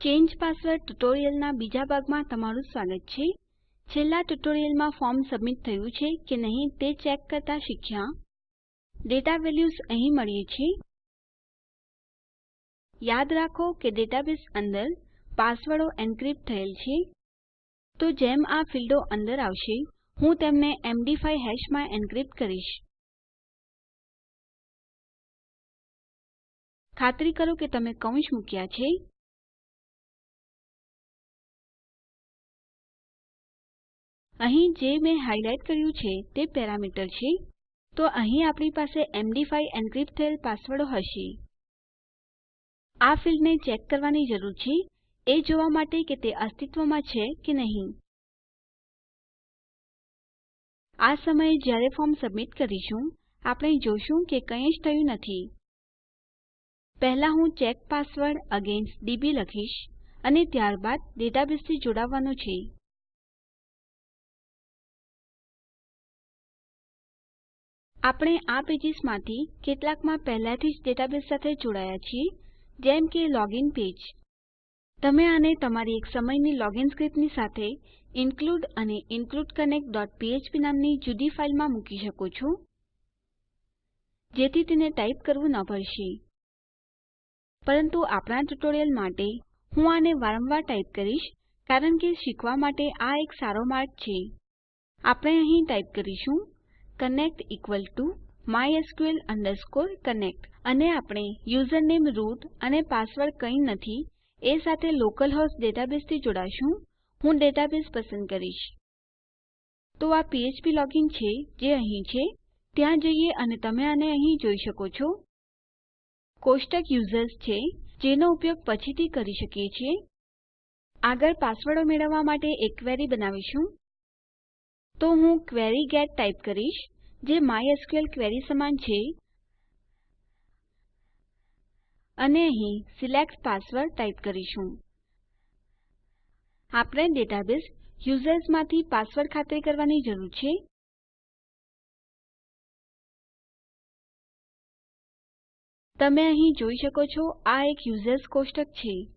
Change password ટ્યુટોરીયલના બીજા ભાગમાં તમારું સ્વાગત છે. છેલ્લા ટ્યુટોરીયલમાં ફોર્મ સબમિટ થયું છે કે નહીં તે ચેક કરતા શીખ્યા. ડેટા વેલ્યુઝ અહીં મળી છે. યાદ રાખો કે ડેટાબેઝ અંદર પાસવર્ડો એન્ક્રિપ્ટ થયેલ છે. તો જેમ આ ફીલ્ડો અંદર આવશે, હું તેમને MD5 હેશમાં એન્ક્રિપ્ટ કરીશ. ખાતરી કરો કે તમે કૌંસ મૂક્યા છે. અહીં જે મેં હાઇલાઇટ કર્યું છે તે પેરામીટર છે. તો અહીં આપણી પાસે MD5 એન્ક્રિપ્ટ થયેલ પાસવર્ડો હશે. આ ફીલ્ડને ચેક કરવાની જરૂર છે. એ જોવા માટે કે તે અસ્તિત્વમાં છે કે નહીં. આ સમયે જ્યારે ફોર્મ સબમિટ કરીશું, આપણે જોશું કે કંઈ જ થયું નથી. પહેલા હું ચેક પાસવર્ડ અગેન્સ્ટ ડીબી લખીશ અને ત્યારબાદ ડેટાબેઝથી જોડાવવાનું છે. આપણે આ પેજીસમાંથી કેટલાકમાં પહેલાથી જ ડેટાબેઝ સાથે જોડાયા છીએ, જેમ કે લોગિન પેજ. તમે આને તમારી એક સમયની લોગિન સ્ક્રિપ્ટની સાથે include અને includeconnect.php નામની જુદી ફાઇલમાં મૂકી શકો છો, જેથી તેને ટાઈપ કરવું ન પડશે. પરંતુ આપણા ટ્યુટોરિયલ માટે હું આને વારંવાર ટાઈપ કરીશ, કારણ કે શીખવા માટે આ એક સારો માર્ગ છે. આપણે અહીં ટાઈપ કરીશું ટીઓ mysql connect. અને આપણે યુઝરનેમ રૂટ અને પાસવર્ડ કંઈ નથી, એ સાથે હોસ્ટ ડેટાબેઝથી જોડાશું. હું ડેટાબેઝ પસંદ કરીશ. તો આ PHP લોગિન છે, જે અહીં છે. ત્યાં જઈએ અને તમે આને અહીં જોઈ શકો છો. કોષ્ટક યુઝર્સ છે, જેનો ઉપયોગ પછીથી કરી શકીએ છીએ. આગળ પાસવર્ડો મેળવવા માટે એક ક્વેરી બનાવીશું. તો હું ક્વેરી ગેટ ટાઈપ કરીશ, જે માયસ્કલ ક્વેરી સમાન છે. અને અહીં સિલેક્ટ પાસવર્ડ ટાઈપ કરીશું. આપણે ડેટાબેઝ યુઝર્સમાંથી પાસવર્ડ ખાતરી કરવાની જરૂર છે. તમે અહીં જોઈ શકો છો, આ એક યુઝર્સ કોષ્ટક છે.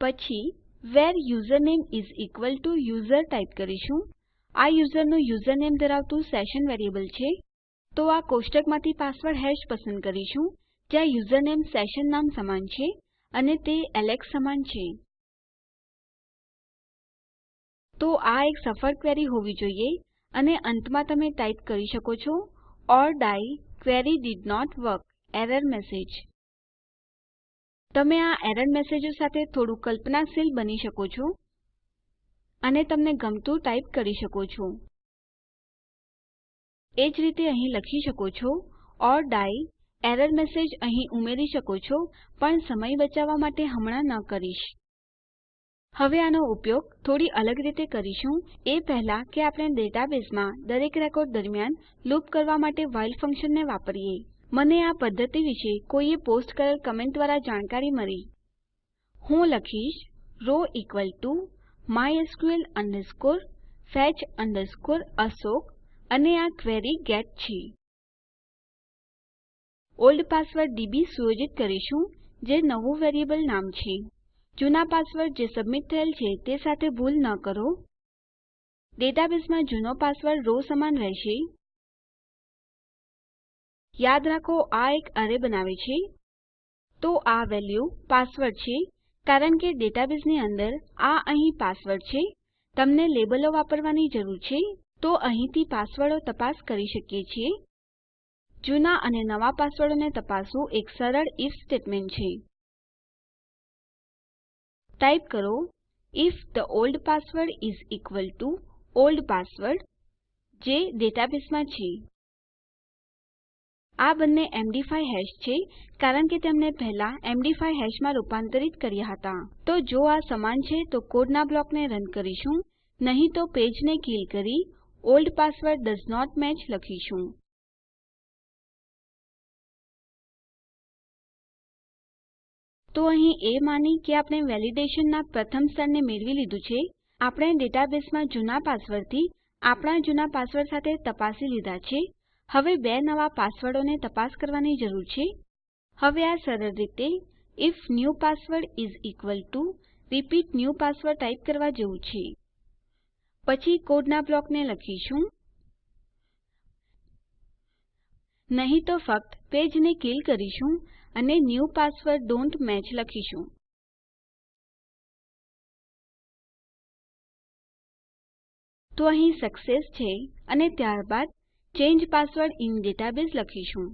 પછી where username is equal to user type કરીશું. આ યુઝરનું યુઝરનેમ ધરાવતું સેશન વેરિયેબલ છે. તો આ કોષ્ટકમાંથી પાસવર્ડ હેશ પસંદ કરીશું, જ્યાં યુઝરનેમ સેશન નામ સમાન છે અને તે એલેક્સ સમાન છે. તો આ એક સફળ ક્વેરી હોવી જોઈએ અને અંતમાં તમે ટાઈપ કરી શકો છો, or die query did not work error message. તમે આ એરર મેસેજો સાથે થોડું કલ્પનાશીલ બની શકો છો અને તમને ગમતું ટાઈપ કરી શકો છો. એ જ રીતે અહીં લખી શકો છો, ઓર ડાઈ, એરર મેસેજ અહીં ઉમેરી શકો છો, પણ સમય બચાવવા માટે હમણાં ન કરીશ. હવે આનો ઉપયોગ થોડી અલગ રીતે કરીશું. એ પહેલા કે આપણે ડેટાબેઝમાં દરેક રેકોર્ડ દરમિયાન લૂપ કરવા માટે while ફંક્શનને વાપરીએ. મને આ પદ્ધતિ વિશે કોઈએ પોસ્ટ કરેલ કમેન્ટ દ્વારા જાણકારી મળી. હું લખીશ row equal to mysql fetch asok અને આ ક્વેરી ગેટ છે. ઓલ્ડ પાસવર્ડ ડીબી સુયોજિત કરીશું, જે નવું વેરિયેબલ નામ છે. જૂના પાસવર્ડ જે સબમિટ થયેલ છે તે સાથે ભૂલ ન કરો. ડેટાબેઝમાં જૂનો પાસવર્ડ રો સમાન રહેશે. યાદ રાખો, આ એક અરે બનાવે છે. તો આ વેલ્યુ પાસવર્ડ છે, કારણ કે ડેટાબેઝની અંદર આ અહીં પાસવર્ડ છે. તમને લેબલો વાપરવાની જરૂર છે, તો અહીંથી પાસવર્ડો તપાસ કરી શકીએ છીએ. જૂના અને નવા પાસવર્ડોને તપાસવું એક સરળ if સ્ટેટમેન્ટ છે. ટાઈપ કરો, if the old password is equal to old password જે ડેટાબેઝમાં છે. આ બંને MD5 હેશ છે, કારણ કે તેમને પહેલા MD5 હેશમાં રૂપાંતરિત કર્યા હતા. તો જો આ સમાન છે, તો કોડના બ્લોકને રન કરીશું. નહીં તો પેજને કિલ કરી old password does not match લખીશું. તો અહીં એ માની કે આપણે વેલિડેશનના પ્રથમ સ્તરને મેળવી લીધું છે. આપણે ડેટાબેઝમાં જૂના પાસવર્ડથી આપણા જૂના પાસવર્ડ સાથે તપાસી લીધા છે. હવે બે નવા પાસવર્ડોને તપાસ કરવાની જરૂર છે. હવે આ સરળ રીતે, if new password is equal to repeat new password type કરવા જેવું છે. પછી કોડના બ્લોકને લખીશું. નહીં તો ફક્ત પેજને કિલ કરીશું અને ન્યૂ પાસવર્ડ ડોન્ટ મેચ લખીશું. તો અહીં સક્સેસ છે અને ત્યારબાદ ચાંગે પાસવર્ડ ઇન ડેટાબેઝ લખીશું.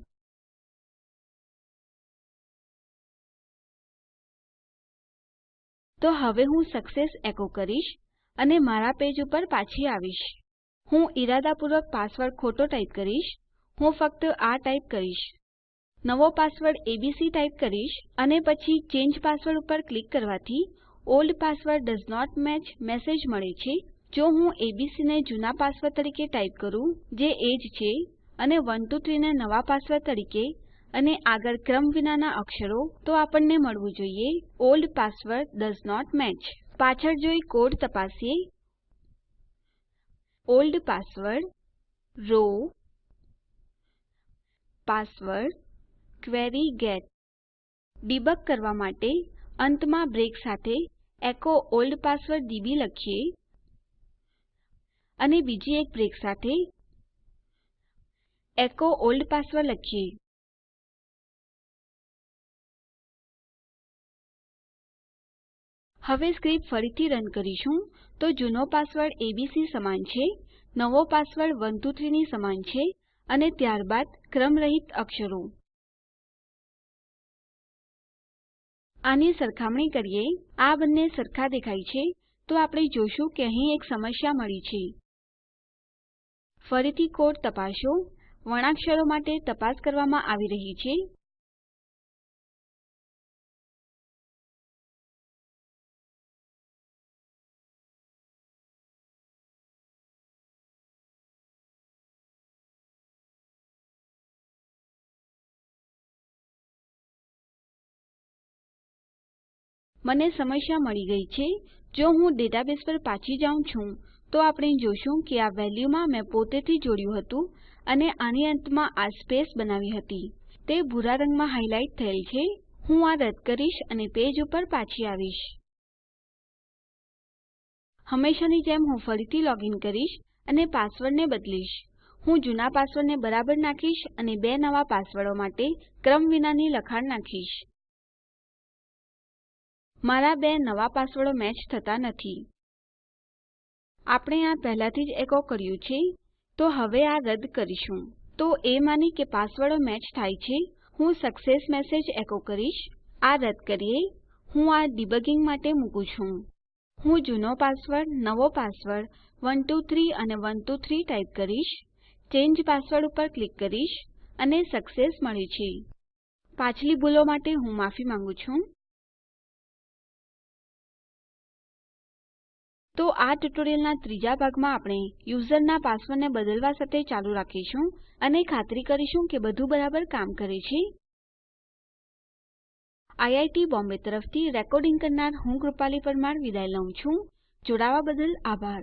તો હવે હું સક્સેસ એકો કરીશ અને મારા પેજ ઉપર પાછી આવીશ. હું ઈરાદાપૂર્વક પાસવર્ડ ખોટો ટાઈપ કરીશ. હું ફક્ત આ ટાઈપ કરીશ. નવો પાસવર્ડ એબીસી ટાઈપ કરીશ અને પછી ચેન્જ પાસવર્ડ ઉપર ક્લિક કરવાથી old password does not match message મળે છે. જો હું એબીસી ને જૂના પાસવર્ડ તરીકે ટાઈપ કરું, જે એ જ છે, અને 123 ને નવા પાસવર્ડ તરીકે, અને આગળ ક્રમ વિનાના અક્ષરો, તો આપણને મળવું જોઈએ, old password does not match. પાછળ જોઈ કોડ તપાસીએ. Old password, row, password, query get. Debug કરવા માટે અંતમાં બ્રેક સાથે એકો ઓલ્ડ પાસવર્ડ ડીબી લખીએ. અને બીજી એક બ્રેક સાથે એકો ઓલ્ડ પાસવર્ડ લખીએ. હવે સ્ક્રિપ્ટ ફરીથી રન કરીશું. તો જૂનો પાસવર્ડ એબીસી સમાન છે, નવો પાસવર્ડ 123 ની સમાન છે, અને ત્યારબાદ ક્રમરહિત અક્ષરો. આની સરખામણી કરીએ. આ બંને સરખા દેખાય છે. તો આપણે જોશું કે અહીં એક સમસ્યા મળી છે. ફરીથી કોડ તપાસો. વર્ણાક્ષરો માટે તપાસ કરવામાં આવી રહી છે. મને સમસ્યા મળી ગઈ છે. જો હું ડેટાબેઝ પર પાછી જાઉં છું તો આપણે જોશું કે આ વેલ્યુમાં મેં પોતેથી જોડ્યું હતું અને આની અંતમાં આ સ્પેસ બનાવી હતી. તે ભૂરા રંગમાં હાઈલાઈટ થયેલ છે. હું આ રદ કરીશ અને પેજ ઉપર પાછી આવીશ. હંમેશાની જેમ હું ફરીથી લોગિન કરીશ અને પાસવર્ડને બદલીશ. હું જૂના પાસવર્ડને બરાબર નાખીશ અને બે નવા પાસવર્ડો માટે ક્રમ વિનાની લખાણ નાખીશ. મારા બે નવા પાસવર્ડો મેચ થતા નથી. આપણે આ પહેલાથી જ એકો કર્યું છે, તો હવે આ રદ કરીશું. તો એ માની કે પાસવર્ડો મેચ થાય છે. હું સક્સેસ મેસેજ એકો કરીશ. આ રદ કરીએ. હું આ ડિબગિંગ માટે મૂકું છું. હું જૂનો પાસવર્ડ, નવો પાસવર્ડ 123 અને 123 ટાઈપ કરીશ. ચેન્જ પાસવર્ડ ઉપર ક્લિક કરીશ અને સક્સેસ મળ્યું છે. પાછલી ભૂલો માટે હું માફી માંગું છું. તો આ ટ્યુટોરીયલના ત્રીજા ભાગમાં આપણે યુઝરના પાસવર્ડને બદલવા સાથે ચાલુ રાખીશું અને ખાતરી કરીશું કે બધું બરાબર કામ કરે છે. આઈઆઈટી બોમ્બે તરફથી રેકોર્ડિંગ કરનાર હું કૃપાલી પરમાર વિદાય લઉં છું. જોડાવા બદલ આભાર.